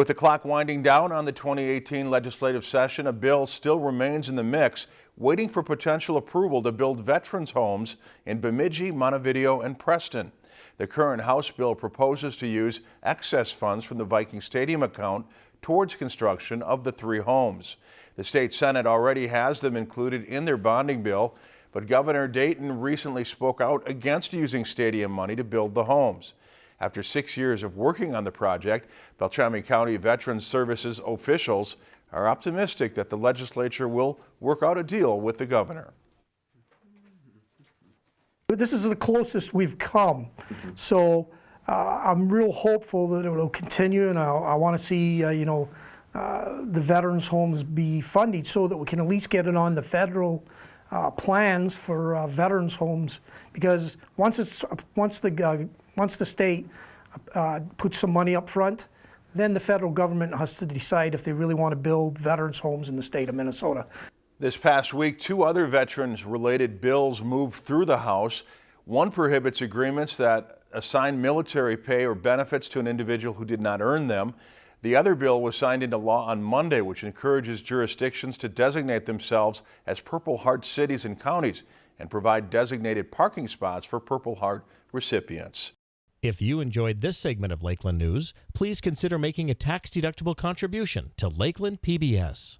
With the clock winding down on the 2018 legislative session, a bill still remains in the mix, waiting for potential approval to build veterans homes in Bemidji, Montevideo, and Preston. The current House bill proposes to use excess funds from the Viking Stadium account towards construction of the three homes. The state Senate already has them included in their bonding bill, but Governor Dayton recently spoke out against using stadium money to build the homes. After six years of working on the project, Beltrami County Veterans Services officials are optimistic that the legislature will work out a deal with the governor. This is the closest we've come. So uh, I'm real hopeful that it will continue and I, I want to see, uh, you know, uh, the veterans homes be funded so that we can at least get it on the federal uh, plans for uh, veterans homes because once it's once the uh, once the state uh, puts some money up front, then the federal government has to decide if they really want to build veterans homes in the state of Minnesota. This past week, two other veterans-related bills moved through the House. One prohibits agreements that assign military pay or benefits to an individual who did not earn them. The other bill was signed into law on Monday, which encourages jurisdictions to designate themselves as Purple Heart cities and counties and provide designated parking spots for Purple Heart recipients. If you enjoyed this segment of Lakeland News, please consider making a tax-deductible contribution to Lakeland PBS.